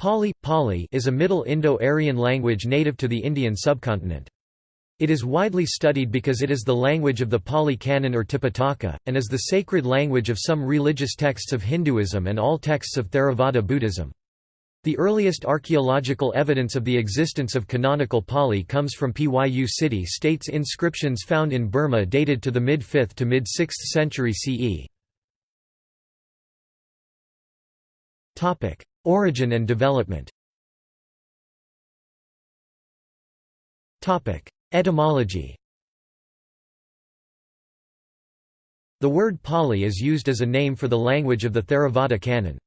Pali, Pali is a Middle Indo-Aryan language native to the Indian subcontinent. It is widely studied because it is the language of the Pali Canon or Tipitaka, and is the sacred language of some religious texts of Hinduism and all texts of Theravada Buddhism. The earliest archaeological evidence of the existence of canonical Pali comes from Pyu city states inscriptions found in Burma dated to the mid-5th to mid-6th century CE. Origin and development Etymology The word Pali is used as a name for the language of the Theravada canon.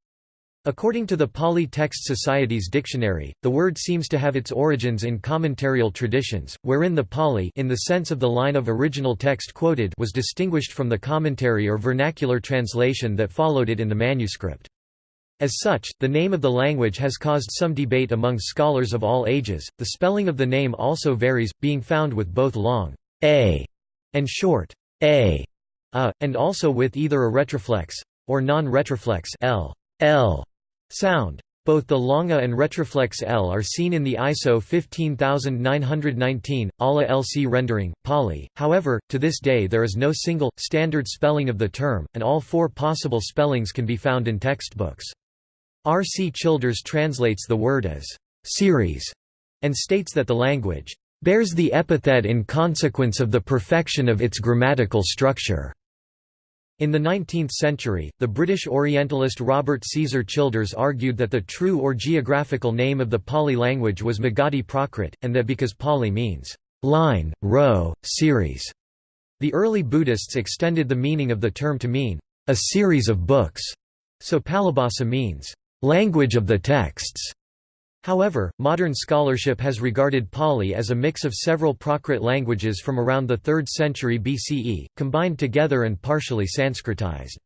According to the Pali Text Society's dictionary, the word seems to have its origins in commentarial traditions, wherein the Pali in the sense of the line of original text quoted was distinguished from the commentary or vernacular translation that followed it in the manuscript. As such, the name of the language has caused some debate among scholars of all ages. The spelling of the name also varies, being found with both long a and short a, a and also with either a retroflex or non-retroflex l, l sound. Both the longa and retroflex L are seen in the ISO 15919, ALA LC rendering, Pali. However, to this day there is no single, standard spelling of the term, and all four possible spellings can be found in textbooks. R. C. Childers translates the word as «series» and states that the language «bears the epithet in consequence of the perfection of its grammatical structure». In the 19th century, the British Orientalist Robert Caesar Childers argued that the true or geographical name of the Pali language was Magadhi Prakrit, and that because Pali means line, row, series, the early Buddhists extended the meaning of the term to mean a series of books, so Palibhasa means language of the texts. However, modern scholarship has regarded Pali as a mix of several Prakrit languages from around the 3rd century BCE, combined together and partially Sanskritized.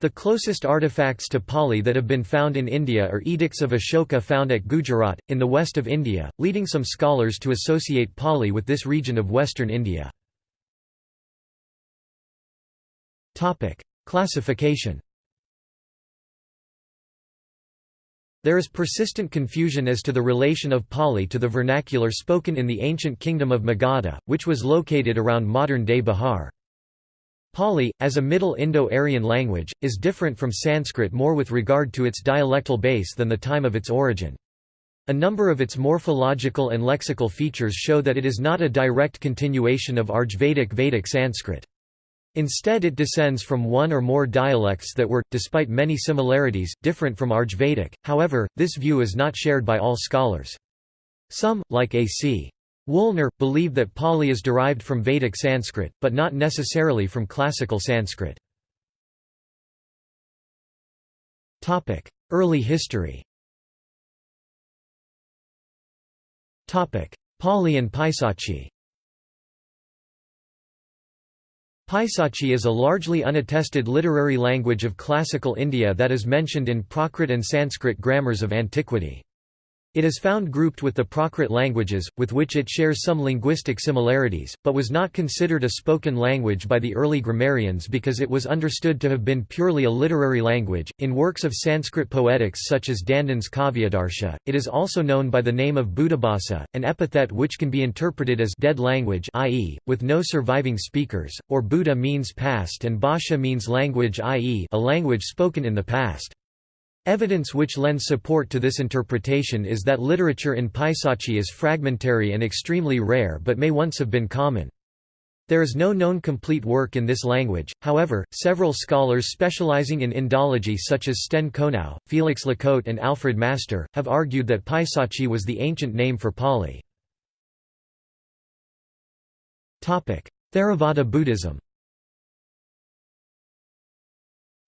The closest artifacts to Pali that have been found in India are edicts of Ashoka found at Gujarat, in the west of India, leading some scholars to associate Pali with this region of western India. Classification There is persistent confusion as to the relation of Pali to the vernacular spoken in the ancient kingdom of Magadha, which was located around modern-day Bihar. Pali, as a Middle Indo-Aryan language, is different from Sanskrit more with regard to its dialectal base than the time of its origin. A number of its morphological and lexical features show that it is not a direct continuation of Arjvedic Vedic Sanskrit. Instead it descends from one or more dialects that were, despite many similarities, different from Arjvedic, however, this view is not shared by all scholars. Some, like A.C. Woolner, believe that Pali is derived from Vedic Sanskrit, but not necessarily from classical Sanskrit. Early history Pali and Paisachi Paisachi is a largely unattested literary language of classical India that is mentioned in Prakrit and Sanskrit grammars of antiquity. It is found grouped with the Prakrit languages, with which it shares some linguistic similarities, but was not considered a spoken language by the early grammarians because it was understood to have been purely a literary language. In works of Sanskrit poetics such as Dandin's Kavyadarsha, it is also known by the name of Bhutabhasa, an epithet which can be interpreted as dead language, i.e., with no surviving speakers, or Buddha means past and Bhasha means language, i.e., a language spoken in the past. Evidence which lends support to this interpretation is that literature in Paisachi is fragmentary and extremely rare but may once have been common. There is no known complete work in this language, however, several scholars specializing in Indology such as Sten Konow, Felix Lacôte and Alfred Master, have argued that Paisachi was the ancient name for Pali. Theravada Buddhism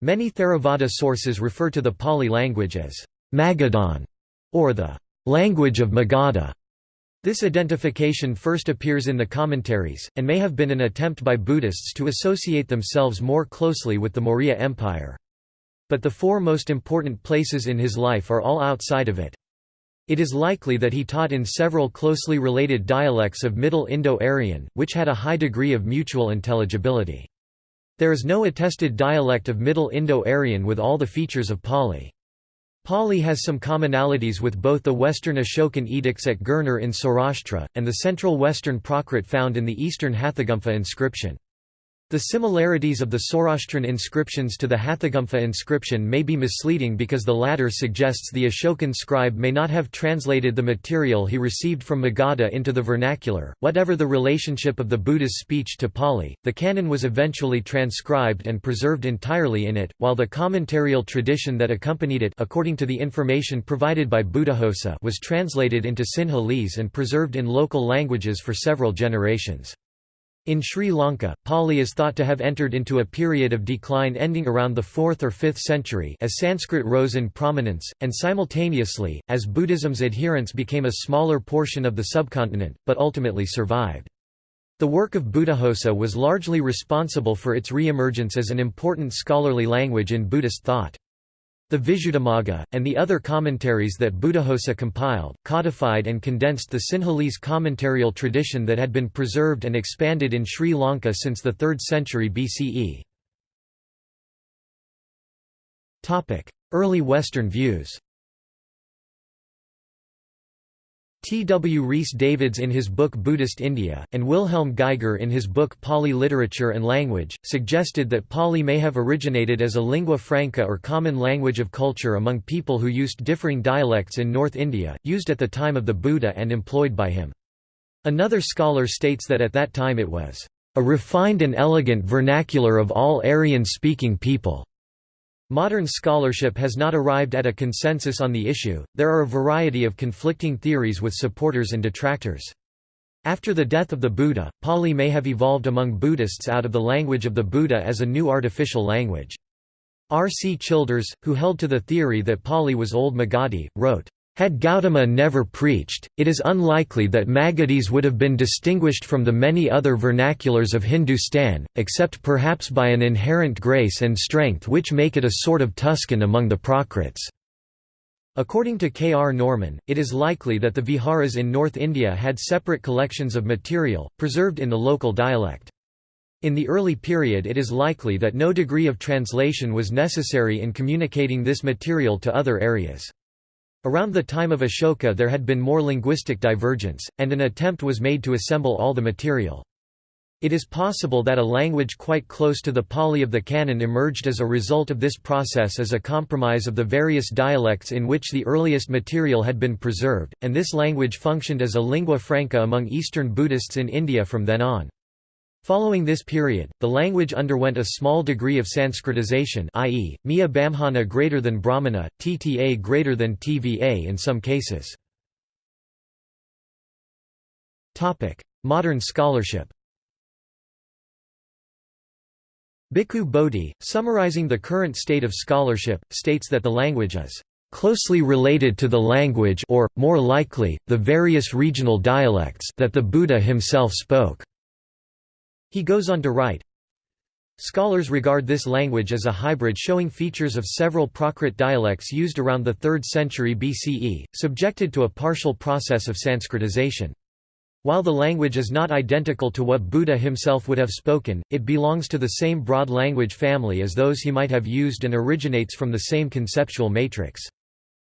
Many Theravada sources refer to the Pali language as Magadhan or the language of Magadha. This identification first appears in the commentaries, and may have been an attempt by Buddhists to associate themselves more closely with the Maurya Empire. But the four most important places in his life are all outside of it. It is likely that he taught in several closely related dialects of Middle Indo-Aryan, which had a high degree of mutual intelligibility. There is no attested dialect of Middle Indo-Aryan with all the features of Pali. Pali has some commonalities with both the Western Ashokan edicts at Girnar in Saurashtra, and the central Western Prakrit found in the Eastern Hathigumpha inscription. The similarities of the Saurashtran inscriptions to the Hathigumpha inscription may be misleading because the latter suggests the Ashokan scribe may not have translated the material he received from Magadha into the vernacular. Whatever the relationship of the Buddha's speech to Pali, the canon was eventually transcribed and preserved entirely in it, while the commentarial tradition that accompanied it according to the information provided by Buddhaghosa was translated into Sinhalese and preserved in local languages for several generations. In Sri Lanka, Pali is thought to have entered into a period of decline ending around the 4th or 5th century as Sanskrit rose in prominence, and simultaneously, as Buddhism's adherents became a smaller portion of the subcontinent, but ultimately survived. The work of Buddhaghosa was largely responsible for its re-emergence as an important scholarly language in Buddhist thought. The Visuddhimagga, and the other commentaries that Buddhaghosa compiled, codified and condensed the Sinhalese commentarial tradition that had been preserved and expanded in Sri Lanka since the 3rd century BCE. Early Western views T. W. Rhys Davids in his book Buddhist India, and Wilhelm Geiger in his book Pali Literature and Language, suggested that Pali may have originated as a lingua franca or common language of culture among people who used differing dialects in North India, used at the time of the Buddha and employed by him. Another scholar states that at that time it was, "...a refined and elegant vernacular of all Aryan-speaking people." Modern scholarship has not arrived at a consensus on the issue, there are a variety of conflicting theories with supporters and detractors. After the death of the Buddha, Pali may have evolved among Buddhists out of the language of the Buddha as a new artificial language. R. C. Childers, who held to the theory that Pali was Old Magadhi, wrote, had Gautama never preached, it is unlikely that Magadhis would have been distinguished from the many other vernaculars of Hindustan, except perhaps by an inherent grace and strength which make it a sort of Tuscan among the Prakrits. According to K. R. Norman, it is likely that the viharas in North India had separate collections of material, preserved in the local dialect. In the early period it is likely that no degree of translation was necessary in communicating this material to other areas. Around the time of Ashoka there had been more linguistic divergence, and an attempt was made to assemble all the material. It is possible that a language quite close to the Pali of the canon emerged as a result of this process as a compromise of the various dialects in which the earliest material had been preserved, and this language functioned as a lingua franca among Eastern Buddhists in India from then on. Following this period, the language underwent a small degree of Sanskritization i.e., Miya Bamhana greater than Brahmana, Tta greater than Tva in some cases. Modern scholarship Bhikkhu Bodhi, summarizing the current state of scholarship, states that the language is closely related to the language or, more likely, the various regional dialects that the Buddha himself spoke. He goes on to write, Scholars regard this language as a hybrid showing features of several Prakrit dialects used around the 3rd century BCE, subjected to a partial process of Sanskritization. While the language is not identical to what Buddha himself would have spoken, it belongs to the same broad language family as those he might have used and originates from the same conceptual matrix.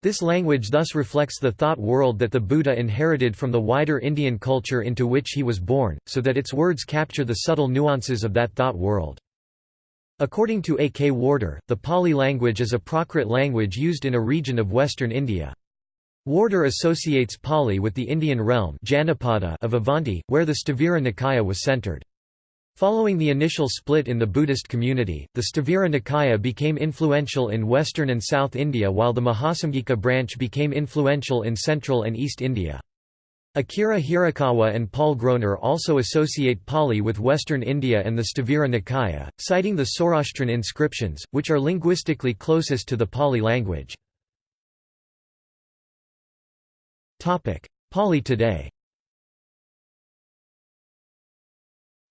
This language thus reflects the thought world that the Buddha inherited from the wider Indian culture into which he was born, so that its words capture the subtle nuances of that thought world. According to A. K. Warder, the Pali language is a Prakrit language used in a region of western India. Warder associates Pali with the Indian realm of Avanti, where the Sthavira Nikaya was centered. Following the initial split in the Buddhist community, the Sthavira Nikaya became influential in western and south India while the Mahasamgika branch became influential in central and east India. Akira Hirakawa and Paul Groner also associate Pali with western India and the Sthavira Nikaya, citing the Saurashtran inscriptions, which are linguistically closest to the Pali language. Pali today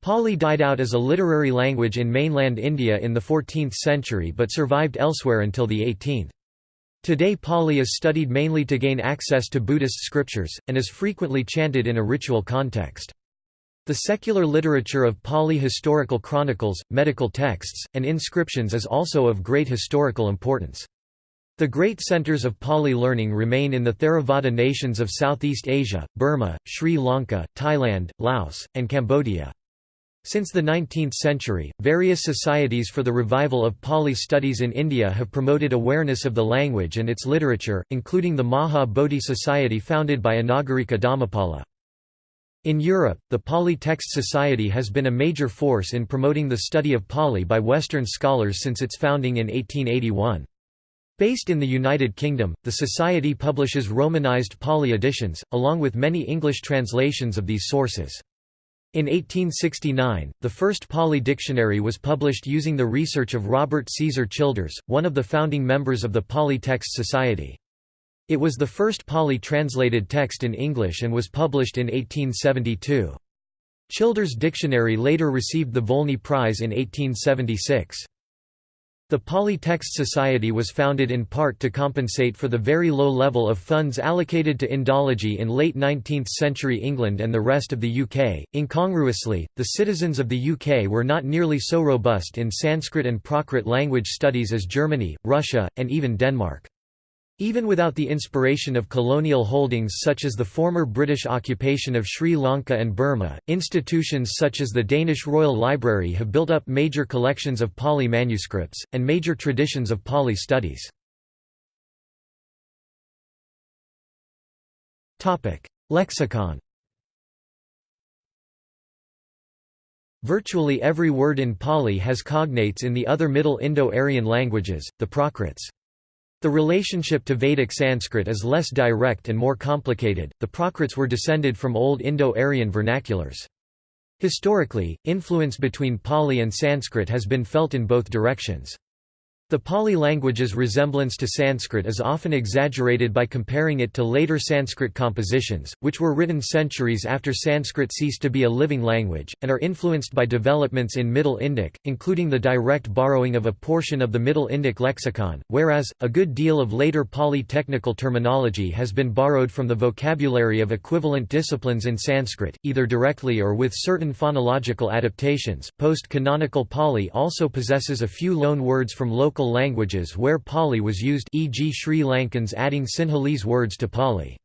Pali died out as a literary language in mainland India in the 14th century but survived elsewhere until the 18th. Today Pali is studied mainly to gain access to Buddhist scriptures, and is frequently chanted in a ritual context. The secular literature of Pali historical chronicles, medical texts, and inscriptions is also of great historical importance. The great centers of Pali learning remain in the Theravada nations of Southeast Asia, Burma, Sri Lanka, Thailand, Laos, and Cambodia. Since the 19th century, various societies for the revival of Pali studies in India have promoted awareness of the language and its literature, including the Maha Bodhi Society founded by Anagarika Dharmapala. In Europe, the Pali Text Society has been a major force in promoting the study of Pali by Western scholars since its founding in 1881. Based in the United Kingdom, the Society publishes Romanized Pali editions, along with many English translations of these sources. In 1869, the first Pali dictionary was published using the research of Robert Caesar Childers, one of the founding members of the Pali Text Society. It was the first Pali translated text in English and was published in 1872. Childers' dictionary later received the Volney Prize in 1876. The Pali Text Society was founded in part to compensate for the very low level of funds allocated to Indology in late 19th century England and the rest of the UK. Incongruously, the citizens of the UK were not nearly so robust in Sanskrit and Prakrit language studies as Germany, Russia, and even Denmark. Even without the inspiration of colonial holdings such as the former British occupation of Sri Lanka and Burma, institutions such as the Danish Royal Library have built up major collections of Pali manuscripts, and major traditions of Pali studies. Lexicon Virtually every word in Pali has cognates in the other Middle Indo-Aryan languages, the Prakrits. The relationship to Vedic Sanskrit is less direct and more complicated. The Prakrits were descended from Old Indo-Aryan vernaculars. Historically, influence between Pali and Sanskrit has been felt in both directions. The Pali language's resemblance to Sanskrit is often exaggerated by comparing it to later Sanskrit compositions, which were written centuries after Sanskrit ceased to be a living language, and are influenced by developments in Middle Indic, including the direct borrowing of a portion of the Middle Indic lexicon, whereas, a good deal of later Pali technical terminology has been borrowed from the vocabulary of equivalent disciplines in Sanskrit, either directly or with certain phonological adaptations. Post canonical Pali also possesses a few loan words from local local languages where Pali was used e.g. Sri Lankans adding Sinhalese words to Pali.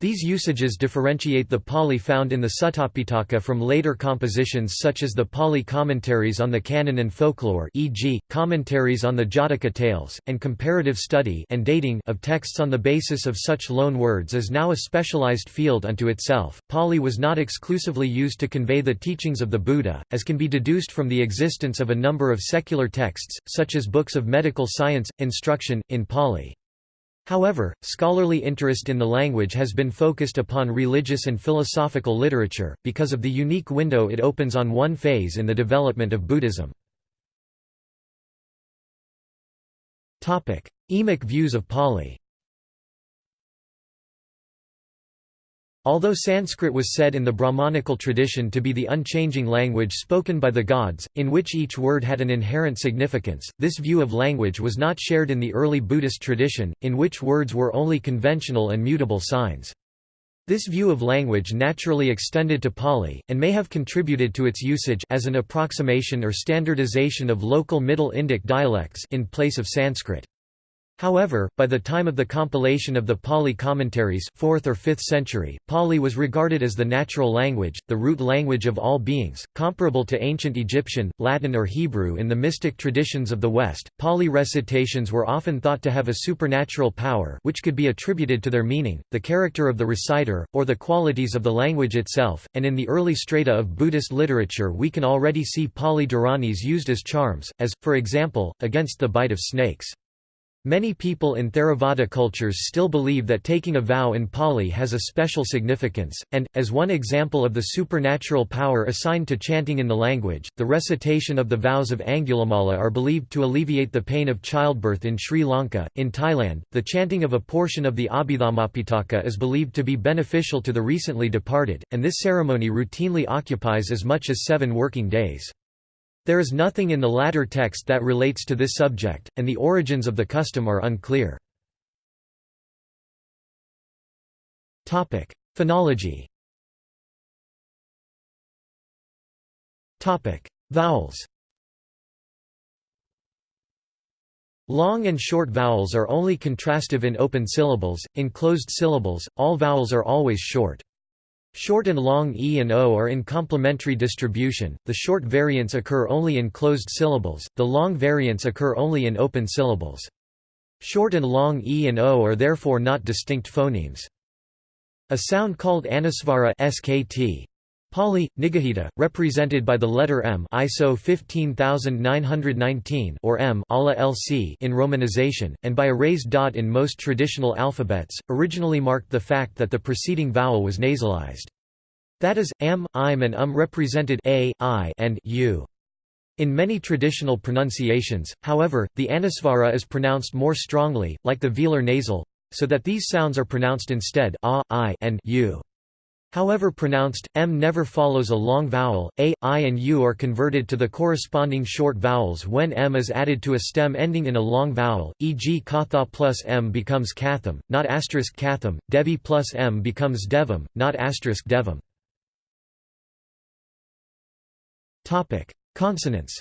These usages differentiate the Pali found in the Suttapitaka from later compositions such as the Pali commentaries on the canon and folklore e.g., commentaries on the Jataka tales, and comparative study and dating of texts on the basis of such loan words is now a specialized field unto itself. Pali was not exclusively used to convey the teachings of the Buddha, as can be deduced from the existence of a number of secular texts, such as books of medical science, instruction, in Pali. However, scholarly interest in the language has been focused upon religious and philosophical literature, because of the unique window it opens on one phase in the development of Buddhism. Emic views of Pali Although Sanskrit was said in the Brahmanical tradition to be the unchanging language spoken by the gods, in which each word had an inherent significance, this view of language was not shared in the early Buddhist tradition, in which words were only conventional and mutable signs. This view of language naturally extended to Pali, and may have contributed to its usage as an approximation or standardization of local Middle Indic dialects in place of Sanskrit. However, by the time of the compilation of the Pali commentaries 4th or 5th century, Pali was regarded as the natural language, the root language of all beings, comparable to ancient Egyptian, Latin or Hebrew in the mystic traditions of the West. Pali recitations were often thought to have a supernatural power which could be attributed to their meaning, the character of the reciter, or the qualities of the language itself, and in the early strata of Buddhist literature we can already see Pali Dharanis used as charms, as, for example, against the bite of snakes. Many people in Theravada cultures still believe that taking a vow in Pali has a special significance, and, as one example of the supernatural power assigned to chanting in the language, the recitation of the vows of Angulimala are believed to alleviate the pain of childbirth in Sri Lanka. In Thailand, the chanting of a portion of the Abhidhammapitaka is believed to be beneficial to the recently departed, and this ceremony routinely occupies as much as seven working days. There is nothing in the latter text that relates to this subject, and the origins of the custom are unclear. Phonology Vowels Long and short vowels are only contrastive in open syllables, in closed syllables, all vowels are always short. Short and long e and o are in complementary distribution, the short variants occur only in closed syllables, the long variants occur only in open syllables. Short and long e and o are therefore not distinct phonemes. A sound called anusvara skt Pali, Nigahita, represented by the letter M ISO 15919 or M LC in romanization, and by a raised dot in most traditional alphabets, originally marked the fact that the preceding vowel was nasalized. That is, M, im and um represented a, I and u. In many traditional pronunciations, however, the anusvara is pronounced more strongly, like the velar nasal, so that these sounds are pronounced instead a, I and u. However pronounced, m never follows a long vowel, a, i and u are converted to the corresponding short vowels when m is added to a stem ending in a long vowel, e.g. katha plus m becomes katham, not asterisk katham, devi plus m becomes devam, not asterisk devam. Consonants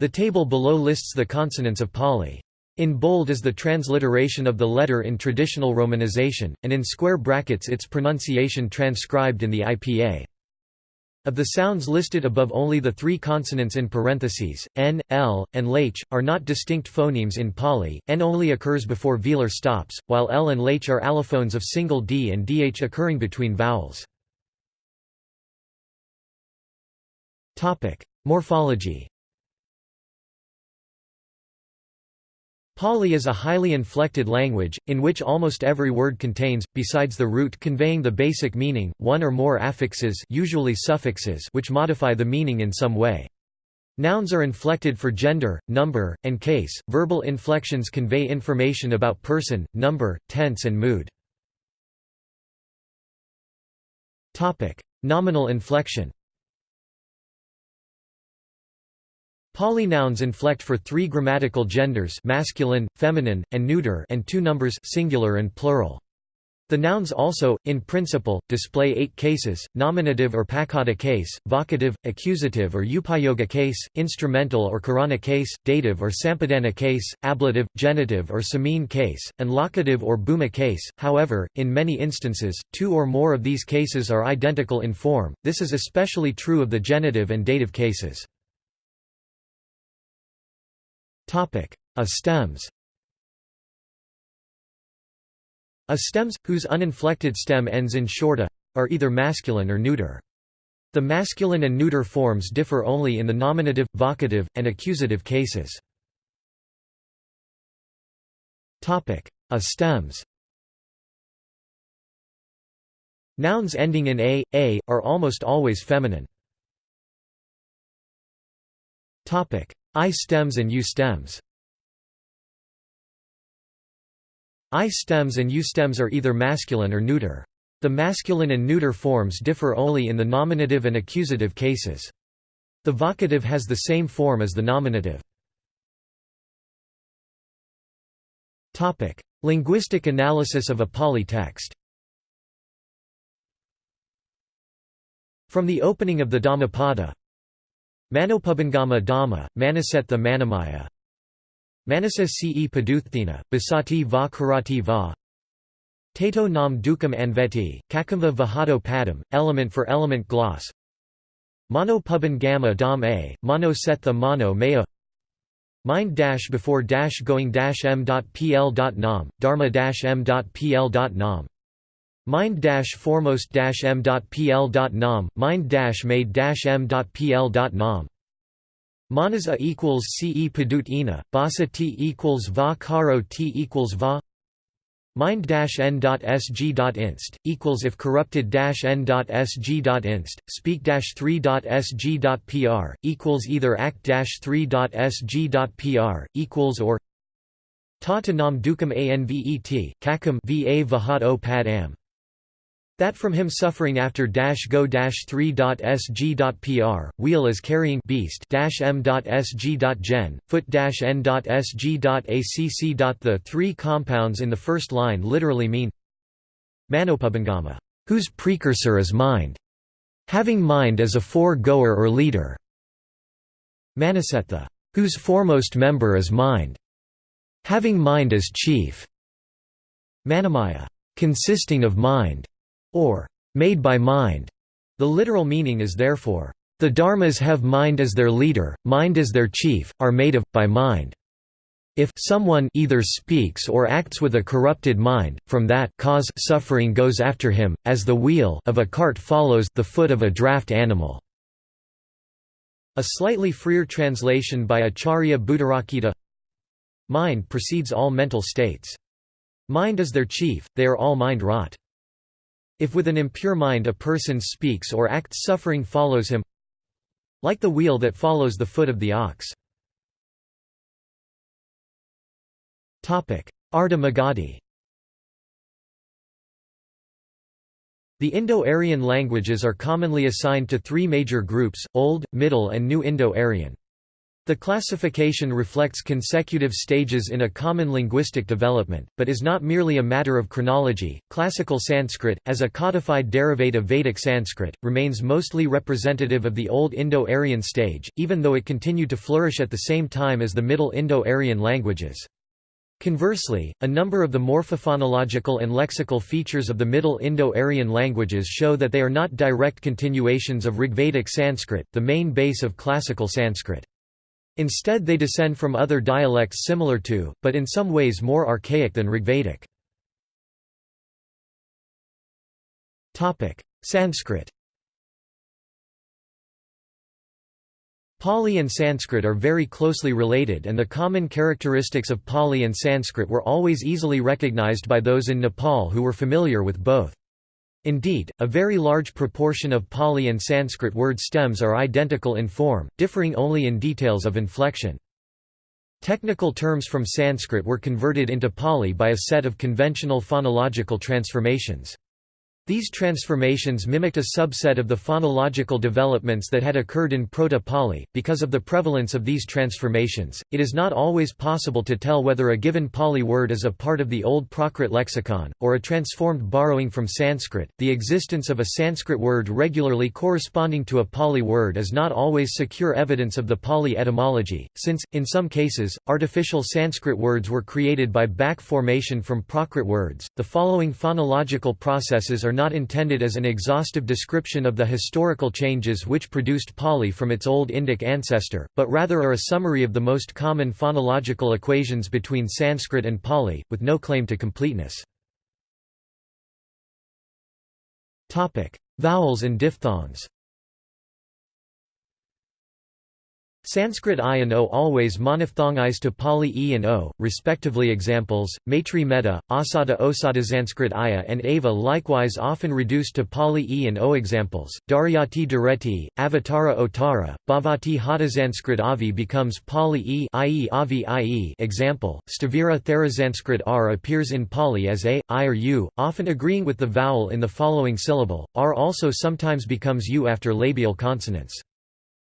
The table below lists the consonants of Pali. In bold is the transliteration of the letter in traditional romanization, and in square brackets its pronunciation transcribed in the IPA. Of the sounds listed above only the three consonants in parentheses, n, l, and lh, are not distinct phonemes in Pali, n only occurs before velar stops, while l and lh are allophones of single d and dh occurring between vowels. Morphology Pali is a highly inflected language, in which almost every word contains, besides the root conveying the basic meaning, one or more affixes usually suffixes which modify the meaning in some way. Nouns are inflected for gender, number, and case. Verbal inflections convey information about person, number, tense and mood. Nominal inflection Pali nouns inflect for three grammatical genders masculine, feminine, and neuter and two numbers singular and plural. The nouns also, in principle, display eight cases, nominative or paccata case, vocative, accusative or upayoga case, instrumental or karana case, dative or sampadana case, ablative, genitive or samine case, and locative or bhuma case. However, in many instances, two or more of these cases are identical in form, this is especially true of the genitive and dative cases. A stems A stems, whose uninflected stem ends in shorta, are either masculine or neuter. The masculine and neuter forms differ only in the nominative, vocative, and accusative cases. Topic: A stems Nouns ending in a, a, are almost always feminine. I stems and U stems I stems and U stems are either masculine or neuter. The masculine and neuter forms differ only in the nominative and accusative cases. The vocative has the same form as the nominative. Topic: Linguistic analysis of a Pali text From the opening of the Dhammapada Manopubangama Dhamma, Manasetha Manamaya. Manasa ce Paduththina, Basati va Karati va. Tato nam dukam anveti, Kakamva vahado padam, element for element gloss. Mono puban gamma dam a, mono setha maya. Mind dash before dash going dash m dot pl dot nam, dharma dash m dot pl dot nam Mind dash foremost dash m dot pl dot nom, mind dash made dash m dot pl dot nom. Manas a equals ce padut ina, basa t equals va karo t equals va. Mind dash n dot sg dot inst equals if corrupted dash n dot sg dot inst speak dash three dot sg dot pr equals either act dash three dot sg dot pr equals or ta to nam dukam anvet kakam va vahat o pad am that from him suffering after dash go dash 3.sg.pr, wheel is carrying beast dash m.sg.gen, foot dash n.sg.acc. The three compounds in the first line literally mean Manopubangama, whose precursor is mind, having mind as a fore-goer or leader. Manasetha, whose foremost member is mind, having mind as chief. Manamaya, consisting of mind, or made by mind. The literal meaning is therefore, the dharmas have mind as their leader, mind as their chief, are made of, by mind. If someone either speaks or acts with a corrupted mind, from that cause suffering goes after him, as the wheel of a cart follows the foot of a draft animal. A slightly freer translation by Acharya Buddharakkhita Mind precedes all mental states. Mind is their chief, they are all mind-wrought. If with an impure mind a person speaks or acts suffering follows him like the wheel that follows the foot of the ox. Ardha Magadhi The Indo-Aryan languages are commonly assigned to three major groups, Old, Middle and New Indo-Aryan. The classification reflects consecutive stages in a common linguistic development, but is not merely a matter of chronology. Classical Sanskrit, as a codified derivative of Vedic Sanskrit, remains mostly representative of the Old Indo-Aryan stage, even though it continued to flourish at the same time as the Middle Indo-Aryan languages. Conversely, a number of the morphophonological and lexical features of the Middle Indo-Aryan languages show that they are not direct continuations of Rigvedic Sanskrit, the main base of classical Sanskrit. Instead they descend from other dialects similar to, but in some ways more archaic than Rigvedic. Sanskrit Pali and Sanskrit are very closely related and the common characteristics of Pali and Sanskrit were always easily recognized by those in Nepal who were familiar with both. Indeed, a very large proportion of Pali and Sanskrit word stems are identical in form, differing only in details of inflection. Technical terms from Sanskrit were converted into Pali by a set of conventional phonological transformations. These transformations mimicked a subset of the phonological developments that had occurred in Proto-Pali. Because of the prevalence of these transformations, it is not always possible to tell whether a given Pali word is a part of the Old Prakrit lexicon, or a transformed borrowing from Sanskrit. The existence of a Sanskrit word regularly corresponding to a Pali word is not always secure evidence of the Pali etymology, since, in some cases, artificial Sanskrit words were created by back formation from Prakrit words. The following phonological processes are are not intended as an exhaustive description of the historical changes which produced Pali from its Old Indic ancestor, but rather are a summary of the most common phonological equations between Sanskrit and Pali, with no claim to completeness. Vowels and diphthongs Sanskrit I and O always monophthongize to Pali E and O, respectively examples, Maitri Metta, Asada Osada Sanskrit Aya and Ava likewise often reduced to Pali E and O examples, Daryati Dureti, Avatara Otara, Bhavati Hata Sanskrit Avi becomes Pali E. Avi i.e. example, Stavira Thera. Sanskrit R appears in Pali as A, I or U, often agreeing with the vowel in the following syllable, R also sometimes becomes U after labial consonants.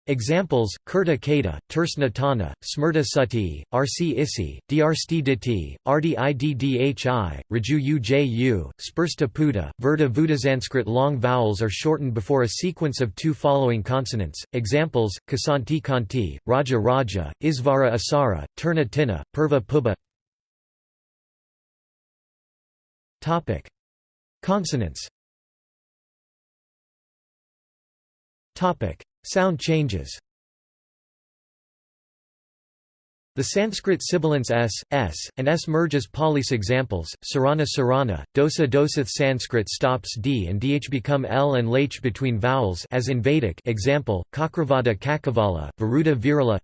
Examples: Kurta Kata, Tersna Tana, Smrta Sati, Rc Isi, Drsti Diti, Rdi Iddhi, Raju Uju, Spursta Puta, Verta Vudasanskrit long vowels are shortened before a sequence of two following consonants. Examples: Kasanti Kanti, Raja Raja, Isvara Asara, Turna Tina, Purva Puba. Topic: Consonants. Topic: Sound changes. The Sanskrit sibilants s, s, and s merge as polis examples, sarana sarana, dosa dosath Sanskrit stops d and dh become l and lh between vowels as in Vedic example, kakravada kakavala, varuda virala.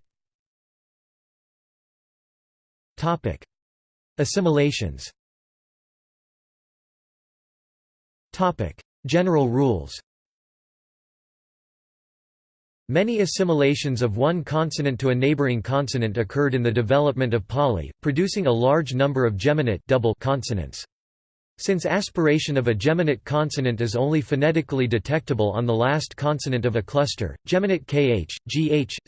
Assimilations. Topic. General rules Many assimilations of one consonant to a neighboring consonant occurred in the development of Pali, producing a large number of geminate double consonants. Since aspiration of a geminate consonant is only phonetically detectable on the last consonant of a cluster, geminate kh, gh, ch,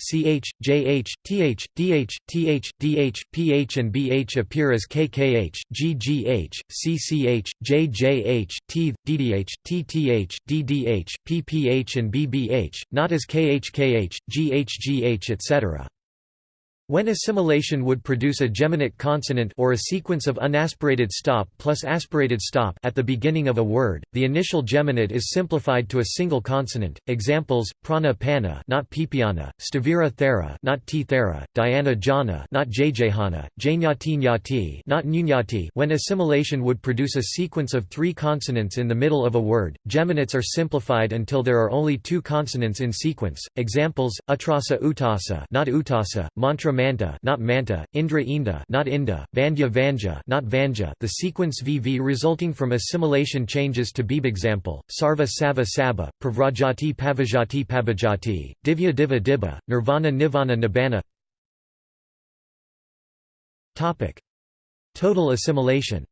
jh, th, dh, th, dh, ph and bh appear as kkh, ggh, cch, jjh, tth, ddh, tth, ddh, pph and bbh, not as khkh, ghgh etc. When assimilation would produce a geminate consonant or a sequence of unaspirated stop plus aspirated stop at the beginning of a word, the initial geminate is simplified to a single consonant. Examples: prana pana, not pipiana; stavira thera, not t thera; not jjhana; janyati nyati, not nyati. When assimilation would produce a sequence of three consonants in the middle of a word, geminates are simplified until there are only two consonants in sequence. Examples: utrasa utasa, not utasa; mantra manta not manta, indra inda not inda, vandya vanja not vanja the sequence VV resulting from assimilation changes to beeb example, sarva sava saba, pravrajati pavajati pabajati, divya diva dibba, nirvana nivana nibbana. Total assimilation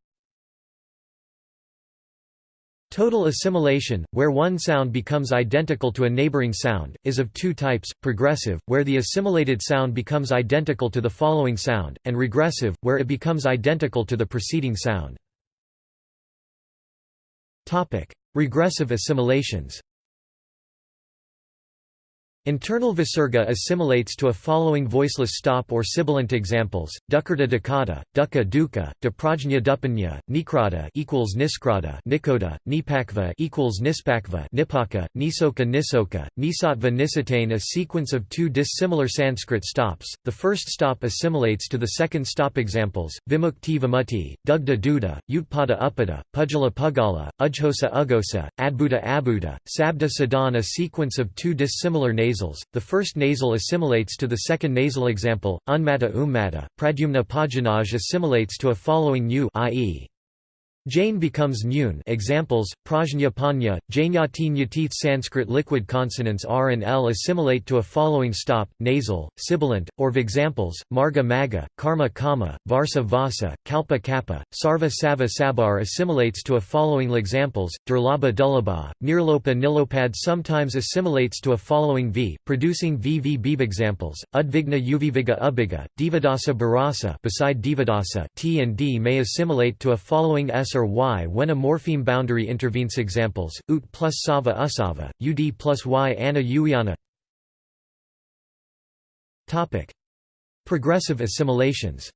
Total assimilation, where one sound becomes identical to a neighboring sound, is of two types, progressive, where the assimilated sound becomes identical to the following sound, and regressive, where it becomes identical to the preceding sound. Regressive assimilations Internal visarga assimilates to a following voiceless stop or sibilant examples: dukkata dukkata, dukkha dukkha, duprajna dupanya, nikrata equals niskrata, nikoda, nipakva equals nispakva, nipaka, nisoka nisoka, nisatva nisatane a sequence of two dissimilar Sanskrit stops. The first stop assimilates to the second stop examples: vimukti vimutti, dugda duda, utpada upada, pujala pugala, ujhosa ugosa, adbuda abuda, sabda sadan a sequence of two dissimilar nasals nasals, the first nasal assimilates to the second nasal example, unmata ummata, pradyumna pajanaj assimilates to a following nu i.e. Jain becomes Nyun examples, Prajna Panya, Nyateeth Sanskrit liquid consonants R and L assimilate to a following stop, nasal, sibilant, or v examples, Marga Maga, Karma Kama, Varsa Vasa, Kalpa Kappa, Sarva Sava Sabar assimilates to a following examples, Durlabha Dullabha, Nirlopa Nilopad sometimes assimilates to a following V, producing VV Beeb examples, Udvigna Uviviga Ubiga, Divadasa Barasa beside T and D may assimilate to a following S or y when a morpheme boundary intervenes. Examples, ut plus sava usava, ud plus y ana uyana. Topic: Progressive assimilations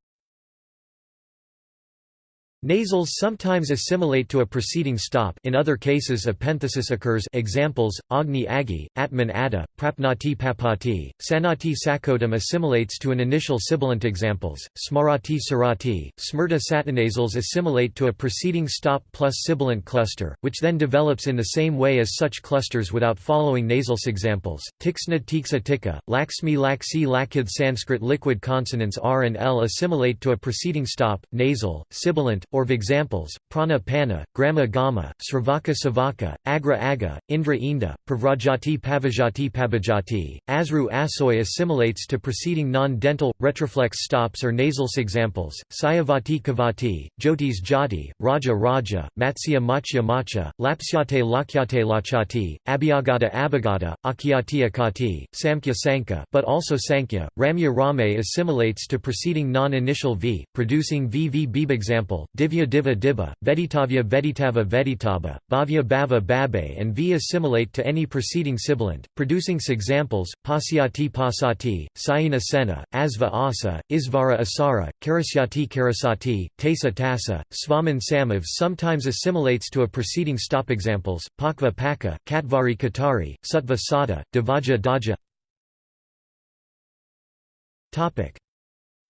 Nasals sometimes assimilate to a preceding stop. In other cases epenthesis occurs. Examples, Agni Agi, Atman Ada, Prapnati Papati, Sanati Sakotam assimilates to an initial sibilant examples, Smarati Sarati, Smrta satinasals assimilate to a preceding stop plus sibilant cluster, which then develops in the same way as such clusters without following nasals examples, Tiksna Tiksa Tika, Laxmi Laksi Lakith Sanskrit liquid consonants R and L assimilate to a preceding stop, nasal, sibilant, or examples, prana pana, grama gama, sravaka savaka, agra aga, indra inda, pravrajati pavajati pabajati, asru asoy assimilates to preceding non-dental, retroflex stops or nasals. Examples, sayavati kavati, jyotis jati, raja raja, matsya machya macha, lapsyate lakyate lachati, abhyagata abhagata, akyati akati, samkhya sankha but also sankhya, ramya rame assimilates to preceding non-initial v, producing v v example, Divya diva dibba, Veditavya veditava veditaba, Bhavya bhava babe and V assimilate to any preceding sibilant, producing examples, Pasyati pasati, Sayina sena, Asva asa, Isvara asara, Karasyati karasati, Tasa tasa, Svaman samav sometimes assimilates to a preceding stop examples, Pakva paka, Katvari katari, Sutva sada, Davaja daja.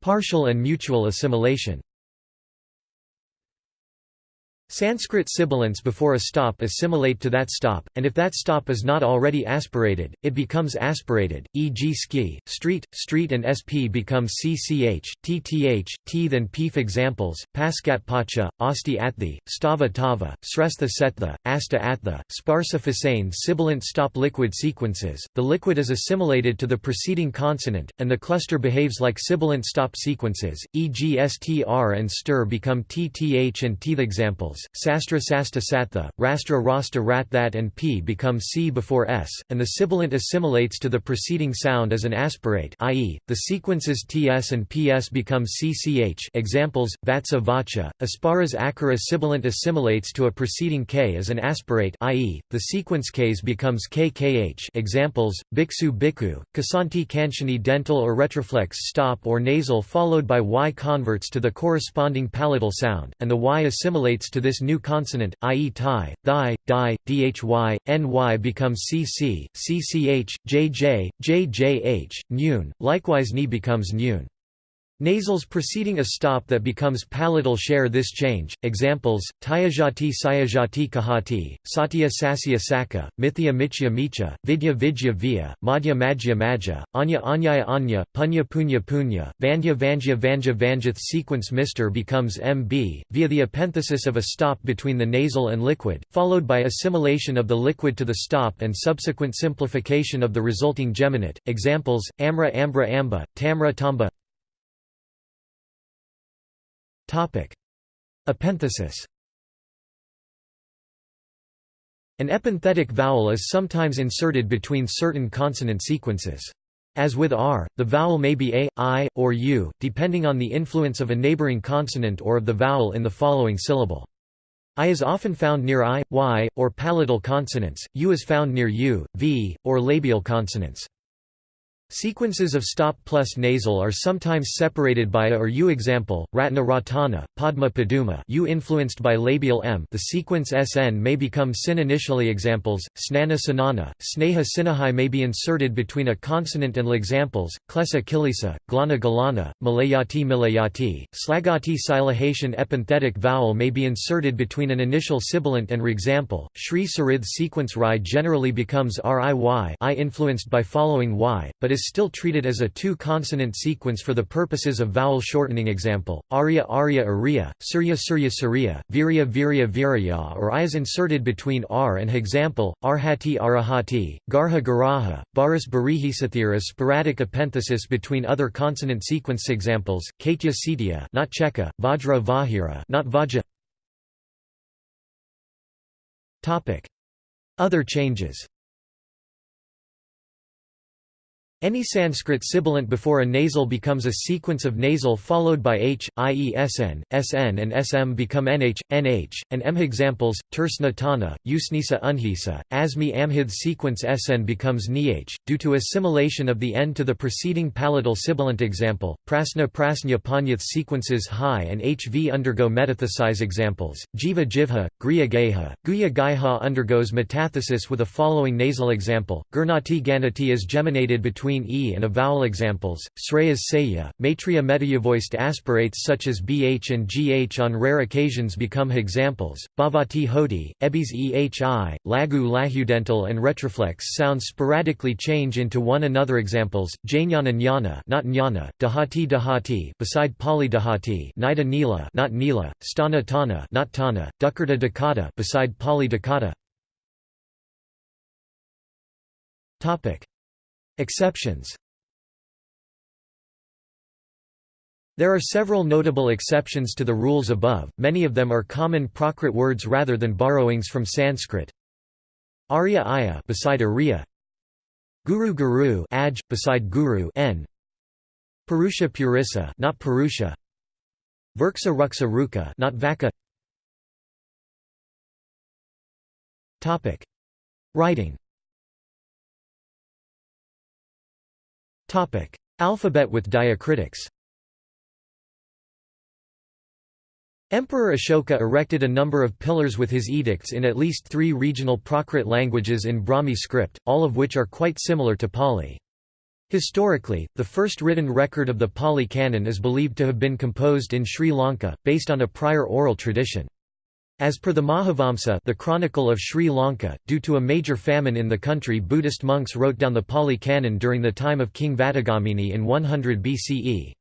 Partial and mutual assimilation Sanskrit sibilants before a stop assimilate to that stop, and if that stop is not already aspirated, it becomes aspirated, e.g. ski, street, street and sp become cch, tth, teeth and peef examples, paskat pacha, asti athi, stava tava, srestha setha, asta atha, sparsa fasane sibilant stop liquid sequences, the liquid is assimilated to the preceding consonant, and the cluster behaves like sibilant stop sequences, e.g. str and stir become tth and teeth examples. Sastra sasta satha, rastra rasta rat that and p become c before s, and the sibilant assimilates to the preceding sound as an aspirate i.e., the sequences ts and ps become cch examples, vatsa vacha, asparas akara sibilant assimilates to a preceding k as an aspirate i.e., the sequence ks becomes kkh examples, biksu biku, kasanti kanchani dental or retroflex stop or nasal followed by y converts to the corresponding palatal sound, and the y assimilates to this new consonant, i.e. thai, thigh, di, dhy, ny becomes cc, cch, jj, jjh, nyun, likewise ni becomes nyun. Nasals preceding a stop that becomes palatal share this change. Examples: Tyajati Sayajati Kahati, Satya Sasya Saka, Mithya Michya Micha, Vidya Vidya Via, Madhya Madhya Madhya, Anya Anyaya Anya, Punya Punya Punya, Vandya Vanja Vanja Vanjath sequence Mr becomes MB, via the epenthesis of a stop between the nasal and liquid, followed by assimilation of the liquid to the stop and subsequent simplification of the resulting geminate. Examples: Amra Ambra Amba, Tamra Tamba Epenthesis An epenthetic vowel is sometimes inserted between certain consonant sequences. As with r, the vowel may be a, i, or u, depending on the influence of a neighboring consonant or of the vowel in the following syllable. I is often found near i, y, or palatal consonants, u is found near u, v, or labial consonants. Sequences of stop plus nasal are sometimes separated by a or u example, Ratna Ratana, Padma Paduma u influenced by labial m. The sequence sn may become sin initially examples, Snana Sanana, Sneha Sinahai may be inserted between a consonant and l examples, Klesa Kilisa, Glana Galana, Malayati Milayati, Slagati Silahation epenthetic vowel may be inserted between an initial sibilant and r example, Sri Sarith sequence Rai generally becomes riy I influenced by following y, but is is still treated as a two-consonant sequence for the purposes of vowel shortening example, Arya Arya Arya, Surya Surya Surya, Virya Virya Virya or I is inserted between R and example, Arhati Arahati, Garha Garaha, Baris Barihisathir is sporadic epenthesis between other consonant sequence examples, Kaitya Sitya not Cheka, Vajra Vahira not Vajra Other changes any Sanskrit sibilant before a nasal becomes a sequence of nasal followed by h, i.e. sn, sn and sm become nh, nh, and m. Examples, tersna tana, usnisa unhisa, asmi amhid sequence sn becomes nih, due to assimilation of the n to the preceding palatal sibilant example, prasna prasnya panyath sequences high and hv undergo metathesis examples, jiva jivha, griya geha, guya gaiha undergoes metathesis with a following nasal example, gurnati ganati is geminated between between e and a vowel examples, sreyas saya, matria metayavoiced aspirates such as bh and gh on rare occasions become examples, bhavati hoti, ebis ehi, lagu lahudental and retroflex sounds sporadically change into one another examples, jnana jnana not jnana, dahati dahati beside pali dahati nida nila not nila, stana tana not tana, dukkata dakata beside pali dakata Topic Exceptions. There are several notable exceptions to the rules above, many of them are common Prakrit words rather than borrowings from Sanskrit. Arya Aya beside Arya. Guru Guru aj, beside Guru n. Purusha Purissa not Purusha. Virksa Ruksa Ruka not Vaka. Topic. Writing Topic: Alphabet with diacritics. Emperor Ashoka erected a number of pillars with his edicts in at least three regional Prakrit languages in Brahmi script, all of which are quite similar to Pali. Historically, the first written record of the Pali canon is believed to have been composed in Sri Lanka, based on a prior oral tradition. As per the Mahavamsa the Chronicle of Sri Lanka, due to a major famine in the country Buddhist monks wrote down the Pali Canon during the time of King Vattagamani in 100 BCE.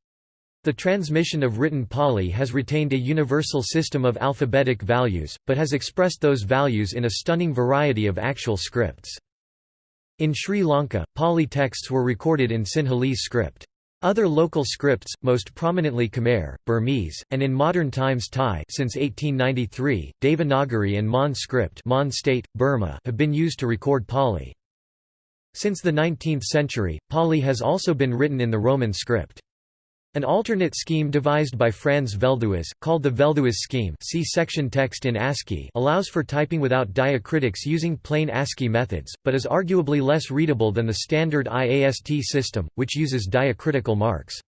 The transmission of written Pali has retained a universal system of alphabetic values, but has expressed those values in a stunning variety of actual scripts. In Sri Lanka, Pali texts were recorded in Sinhalese script. Other local scripts, most prominently Khmer, Burmese, and in modern times Thai since 1893, Devanagari and Mon script Mon state, Burma have been used to record Pali. Since the 19th century, Pali has also been written in the Roman script. An alternate scheme devised by Franz Velthuis, called the Velthuis scheme see section text in ASCII allows for typing without diacritics using plain ASCII methods, but is arguably less readable than the standard IAST system, which uses diacritical marks.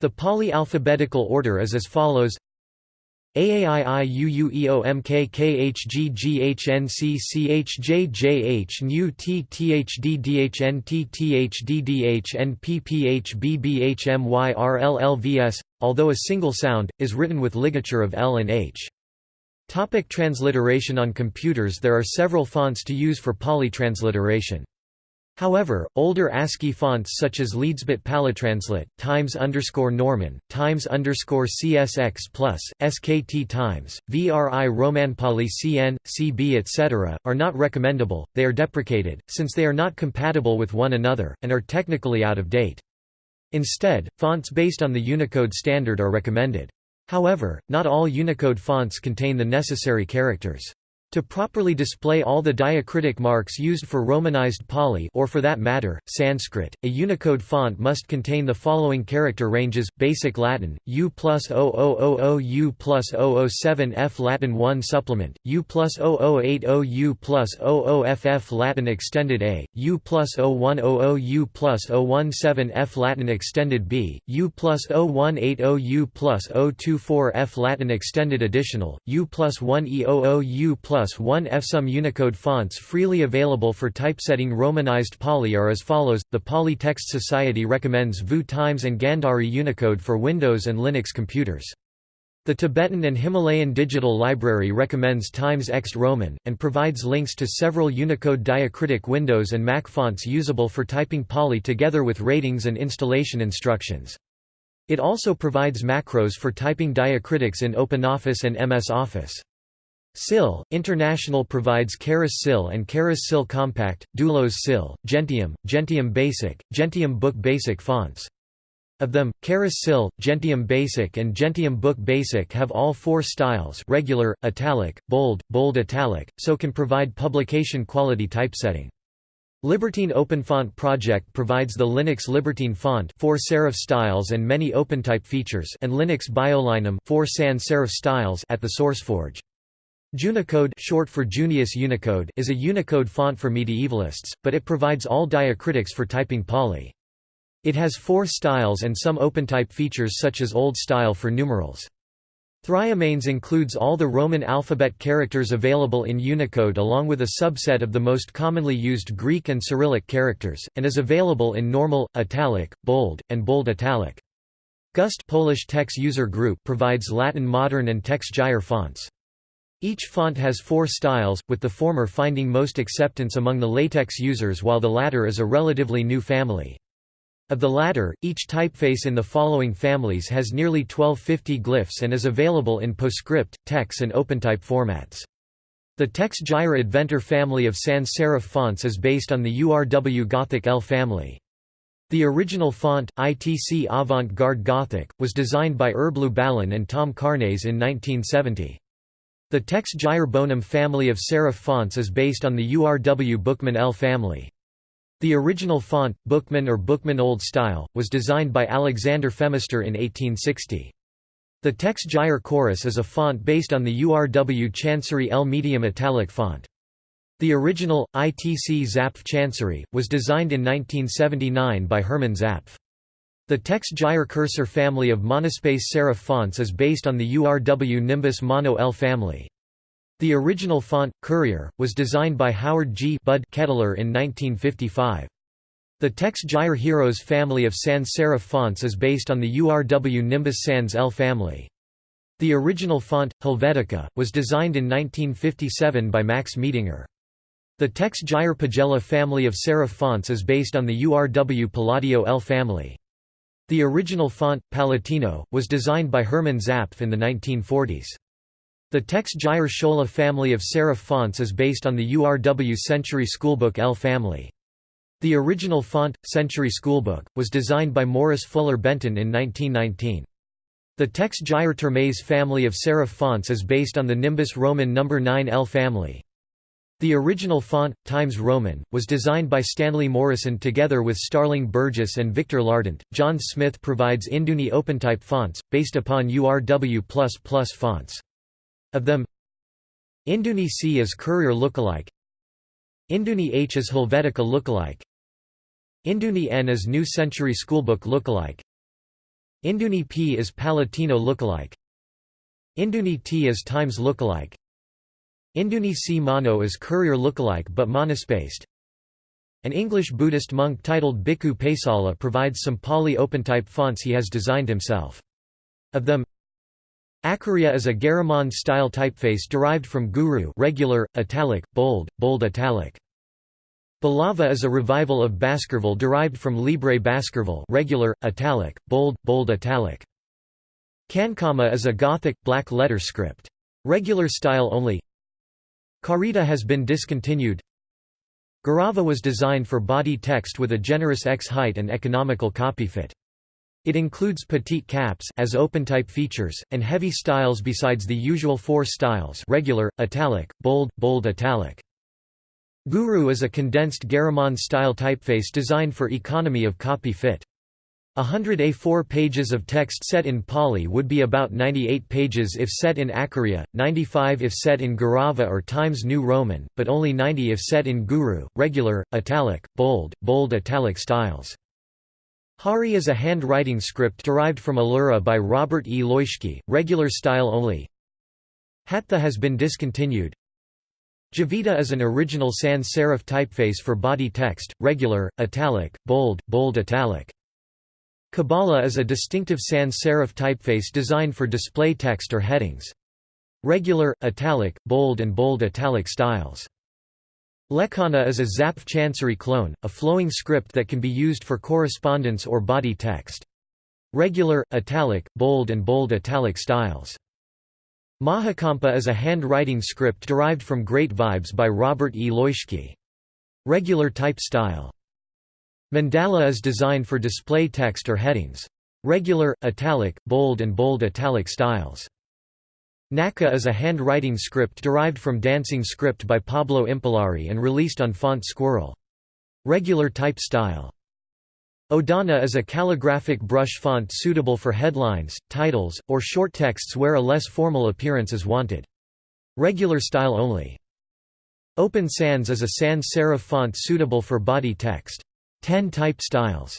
The Pali alphabetical order is as follows AAIUUEOMKKHGGHNCCHJJH NU TTHDDHNTTHDDHNPPHBBHMYRLLVS, although a single sound, is written with ligature of L and H. Topic transliteration On computers there are several fonts to use for Pali transliteration. However, older ASCII fonts such as Leadsbit Palitranslate, Times Norman, Times CSX SKT Times, VRI Romanpali CN, CB etc., are not recommendable, they are deprecated, since they are not compatible with one another, and are technically out of date. Instead, fonts based on the Unicode standard are recommended. However, not all Unicode fonts contain the necessary characters. To properly display all the diacritic marks used for Romanized Pali or for that matter, Sanskrit, a Unicode font must contain the following character ranges, Basic Latin, U plus 0000 U plus 007 F Latin 1 Supplement, U plus 0080 U plus 00FF Latin Extended A, U plus 0100 U plus 017 F Latin Extended B, U plus 0180 U plus 024 F Latin Extended Additional, U plus 1E00 U plus plus 1 F. Some Unicode fonts freely available for typesetting Romanized Pali are as follows. The Pali Text Society recommends VU Times and Gandhari Unicode for Windows and Linux computers. The Tibetan and Himalayan Digital Library recommends Times Ext Roman, and provides links to several Unicode diacritic Windows and Mac fonts usable for typing Pali together with ratings and installation instructions. It also provides macros for typing diacritics in OpenOffice and MS Office. SIL, International provides Charis SIL and Charis SIL Compact, Doulos SIL, Gentium, Gentium Basic, Gentium Book Basic fonts. Of them, Charis SIL, Gentium Basic and Gentium Book Basic have all four styles regular, italic, bold, bold italic, so can provide publication quality typesetting. Libertine OpenFont project provides the Linux Libertine font four serif styles and many OpenType features and Linux BioLinum four sans serif styles at the SourceForge. Junicode short for Junius Unicode is a Unicode font for medievalists, but it provides all diacritics for typing Pali. It has four styles and some OpenType features such as Old Style for numerals. Thryomanes includes all the Roman alphabet characters available in Unicode along with a subset of the most commonly used Greek and Cyrillic characters, and is available in normal, italic, bold, and bold italic. Gust Polish Text User Group provides Latin Modern and TeX Gyre fonts. Each font has four styles, with the former finding most acceptance among the LaTeX users while the latter is a relatively new family. Of the latter, each typeface in the following families has nearly 1250 glyphs and is available in PostScript, TeX and OpenType formats. The TeX Gyre Adventor family of sans serif fonts is based on the URW Gothic L family. The original font, ITC Avant-Garde Gothic, was designed by Herb Lubalin and Tom Carnase in 1970. The TeX Gyre Bonum family of serif fonts is based on the URW Bookman L family. The original font, Bookman or Bookman Old Style, was designed by Alexander Phemister in 1860. The TeX Gyre Chorus is a font based on the URW Chancery L medium italic font. The original, ITC Zapf Chancery, was designed in 1979 by Hermann Zapf. The TeX Gyre cursor family of monospace serif fonts is based on the URW Nimbus Mono L family. The original font, Courier, was designed by Howard G. Bud Kettler in 1955. The TextGIR Heros family of sans serif fonts is based on the URW Nimbus Sans L family. The original font, Helvetica, was designed in 1957 by Max Miedinger. The TeX Gyre Pagella family of serif fonts is based on the URW Palladio L family. The original font, Palatino, was designed by Hermann Zapf in the 1940s. The TeX Gyre Schola family of serif fonts is based on the URW Century Schoolbook L family. The original font, Century Schoolbook, was designed by Morris Fuller Benton in 1919. The Text Gyre Termes family of serif fonts is based on the Nimbus Roman No. 9L family. The original font, Times Roman, was designed by Stanley Morison together with Starling Burgess and Victor Lardent. John Smith provides Induni OpenType fonts, based upon URW fonts. Of them, Induni C is Courier lookalike, Induni H is Helvetica lookalike, Induni N is New Century Schoolbook lookalike, Induni P is Palatino lookalike, Induni T is Times lookalike, Induni Mono is Courier lookalike but monospaced. An English Buddhist monk titled Bhikkhu Pesala provides some Pali OpenType fonts he has designed himself. Of them, Acharya is a Garamond-style typeface derived from Guru regular, italic, bold, bold italic. Balava is a revival of Baskerville derived from Libre Baskerville regular, italic, bold, bold italic. Cancama is a Gothic, black letter script. Regular style only Carita has been discontinued Garava was designed for body text with a generous X height and economical copy fit. It includes petite caps as OpenType features, and heavy styles besides the usual four styles regular, italic, bold, bold italic. Guru is a condensed Garamond-style typeface designed for economy of copy fit. A hundred A4 pages of text set in Pali would be about 98 pages if set in Acharya, 95 if set in Garava or Times New Roman, but only 90 if set in Guru, regular, italic, bold, bold italic styles. Hari is a handwriting script derived from Allura by Robert E. Leuschke, regular style only. Hatha has been discontinued. Javita is an original sans serif typeface for body text, regular, italic, bold, bold italic. Kabbalah is a distinctive sans serif typeface designed for display text or headings. Regular, italic, bold and bold italic styles. Lekhana is a Zapf Chancery clone, a flowing script that can be used for correspondence or body text. Regular, italic, bold and bold italic styles. Mahakampa is a handwriting script derived from Great Vibes by Robert E. Leuschke. Regular type style. Mandala is designed for display text or headings. Regular, italic, bold and bold italic styles. Naka is a handwriting script derived from dancing script by Pablo Impallari and released on Font Squirrel. Regular type style. Odana is a calligraphic brush font suitable for headlines, titles, or short texts where a less formal appearance is wanted. Regular style only. Open Sans is a sans serif font suitable for body text. 10 type styles.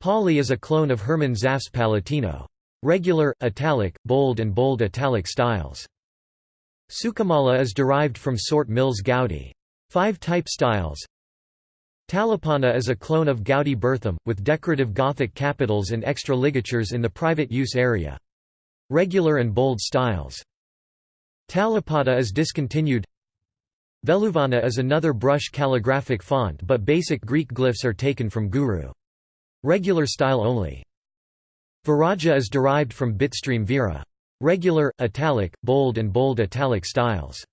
Pali is a clone of Hermann Zapf's Palatino. Regular, italic, bold and bold italic styles. Sukamala is derived from Sort Mills Goudy. Five type styles. Talapana is a clone of Goudy Bertham, with decorative Gothic capitals and extra ligatures in the private use area. Regular and bold styles. Talapada is discontinued. Veluvana is another brush calligraphic font but basic Greek glyphs are taken from Guru. Regular style only. Viraja is derived from bitstream Vera. Regular, italic, bold and bold italic styles.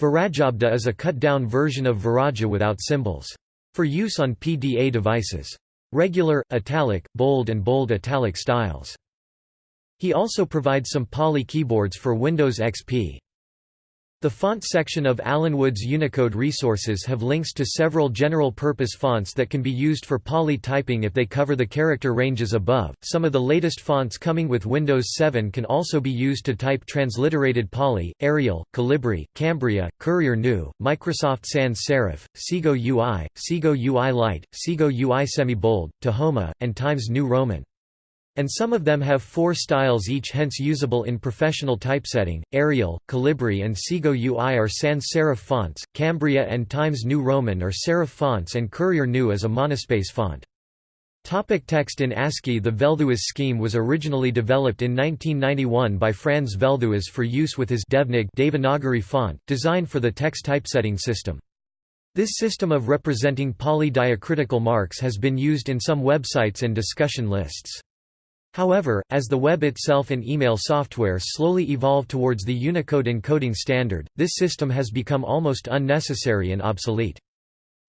Virajabda is a cut-down version of Viraja without symbols. For use on PDA devices. Regular, italic, bold and bold italic styles. He also provides some Pali keyboards for Windows XP. The font section of Alan Wood's Unicode resources have links to several general-purpose fonts that can be used for Pali typing if they cover the character ranges above. Some of the latest fonts coming with Windows 7 can also be used to type transliterated Pali, Arial, Calibri, Cambria, Courier New, Microsoft Sans Serif, Segoe UI, Segoe UI Light, Segoe UI Semi-Bold, Tahoma, and Times New Roman. And some of them have four styles each hence usable in professional typesetting. Arial, Calibri and Segoe UI are sans serif fonts, Cambria and Times New Roman are serif fonts and Courier New is a monospace font. Topic text in ASCII The Velthuis scheme was originally developed in 1991 by Franz Velthuis for use with his Devnig Devanagari font, designed for the text typesetting system. This system of representing Pali diacritical marks has been used in some websites and discussion lists. However, as the web itself and email software slowly evolve towards the Unicode encoding standard, this system has become almost unnecessary and obsolete.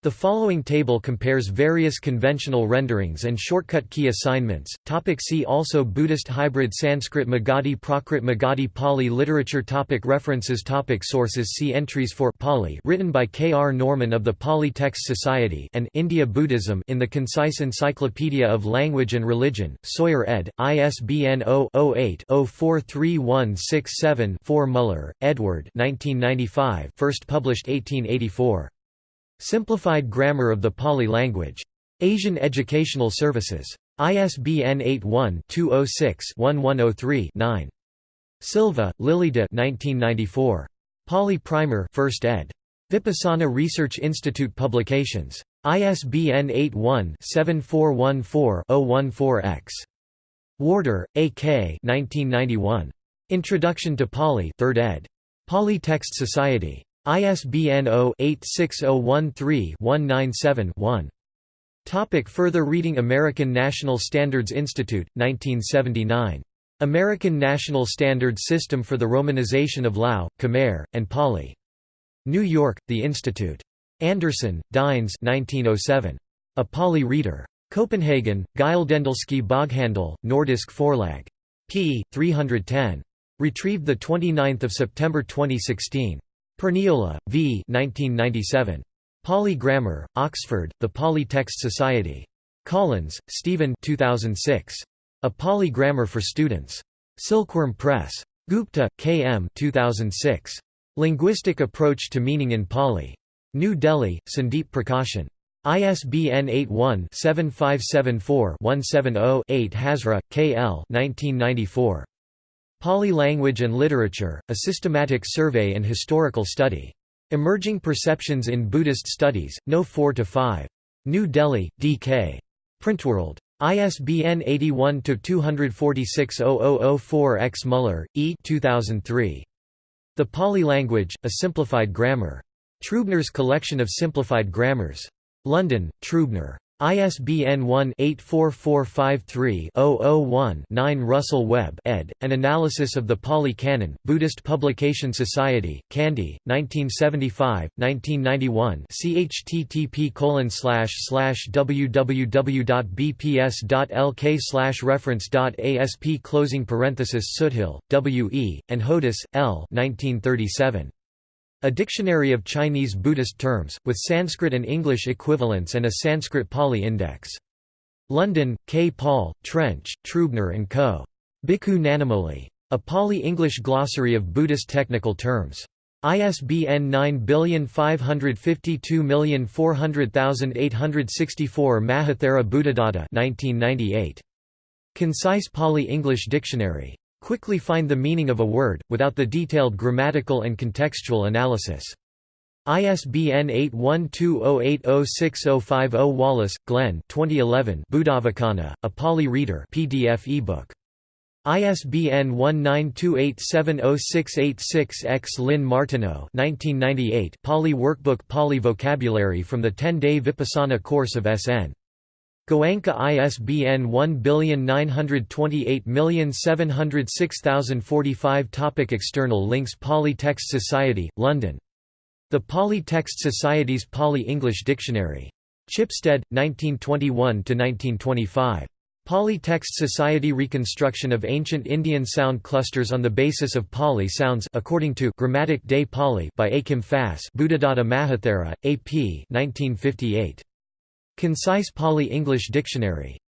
The following table compares various conventional renderings and shortcut key assignments. Topic see also Buddhist hybrid Sanskrit Magadhi Prakrit Magadhi Pali literature topic References topic Sources See entries for Pali written by K. R. Norman of the Pali Text Society and India Buddhism in the Concise Encyclopedia of Language and Religion, Sawyer ed., ISBN 0-08-043167-4 Muller, Edward 1995 first published 1884. Simplified Grammar of the Pali Language. Asian Educational Services. ISBN 81-206-1103-9. Silva, Lilida 1994. Pali Primer 1st ed. Vipassana Research Institute Publications. ISBN 81-7414-014-X. Warder, A. K. 1991. Introduction to Pali 3rd ed. Pali Text Society. ISBN 0-86013-197-1. Topic further reading American National Standards Institute, 1979. American National Standards System for the Romanization of Lao, Khmer, and Pali. New York, The Institute. Andersen, Dines 1907. A Pali Reader. Copenhagen, Gyldendalske Boghandel, Nordisk Forlag. p. 310. Retrieved 29 September 2016. Perniola, V. 1997. Pali Grammar, Oxford, The Pali Text Society. Collins, Steven 2006. A Pali Grammar for Students. Silkworm Press. Gupta, K. M. 2006. Linguistic Approach to Meaning in Pali. New Delhi, Sandeep Prakashan. ISBN 81-7574-170-8 Hazra, K. L. 1994. Pali Language and Literature, A Systematic Survey and Historical Study. Emerging Perceptions in Buddhist Studies, No. 4–5. New Delhi, D.K. Printworld. ISBN 81-246-0004-X Muller, E. 2003. The Pali Language, A Simplified Grammar. Trubner's Collection of Simplified Grammars. London, Trubner. ISBN 1-84453-001-9 Russell Webb ed., An Analysis of the Pali Canon, Buddhist Publication Society, Kandy, 1975, 1991 chttp www.bps.lk reference.asp closing parenthesis Soothill, W. E., and Hodous, L. 1937. A dictionary of Chinese Buddhist terms, with Sanskrit and English equivalents and a Sanskrit-Pali index. London, K. Paul, Trench, Trubner & Co. Bhikkhu Nanamoli. A Pali-English glossary of Buddhist technical terms. ISBN 97522400864 Mahathera Buddhadatta 1998. Concise Pali-English Dictionary. Quickly find the meaning of a word, without the detailed grammatical and contextual analysis. ISBN 8120806050 Wallis, Glenn 2011 Buddhavacana, A Pali Reader PDF ebook. ISBN 1928706686-X Lynn Martineau 1998 Pali Workbook Pali Vocabulary from the 10-day Vipassana course of SN. Goenka ISBN 192870606045 Topic External links Pali Text Society, London. The Pali Text Society's Pali-English Dictionary. Chipstead, 1921–1925. Pali Text Society Reconstruction of Ancient Indian Sound Clusters on the Basis of Pali Sounds according to Grammatic Pali by Achim Fahs Buddhadatta Mahathera, A.P. 1958. Concise Pali English Dictionary